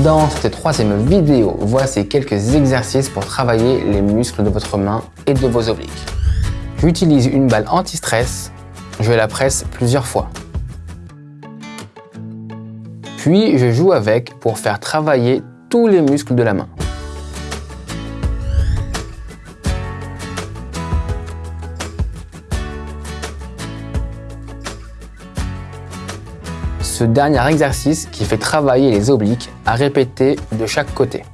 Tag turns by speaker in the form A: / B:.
A: Dans cette troisième vidéo, voici quelques exercices pour travailler les muscles de votre main et de vos obliques. J'utilise une balle anti-stress, je la presse plusieurs fois. Puis je joue avec pour faire travailler tous les muscles de la main. Ce dernier exercice qui fait travailler les obliques à répéter de chaque côté.